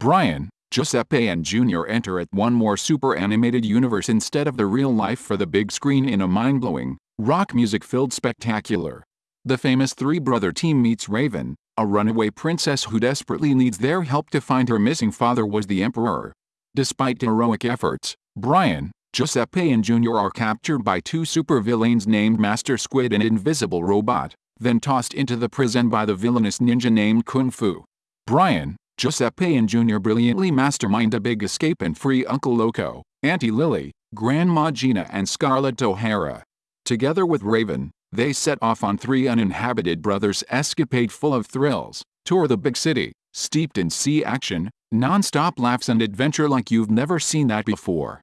Brian, Giuseppe and Junior enter at one more super animated universe instead of the real life for the big screen in a mind-blowing, rock music-filled spectacular. The famous three-brother team meets Raven, a runaway princess who desperately needs their help to find her missing father was the emperor. Despite heroic efforts, Brian, Giuseppe and Junior are captured by two supervillains named Master Squid and Invisible Robot, then tossed into the prison by the villainous ninja named Kung Fu. Brian, Giuseppe and Junior brilliantly mastermind a big escape and free Uncle Loco, Auntie Lily, Grandma Gina and Scarlett O'Hara. Together with Raven, they set off on three uninhabited brothers escapade full of thrills, tour the big city, steeped in sea action, non-stop laughs and adventure like you've never seen that before.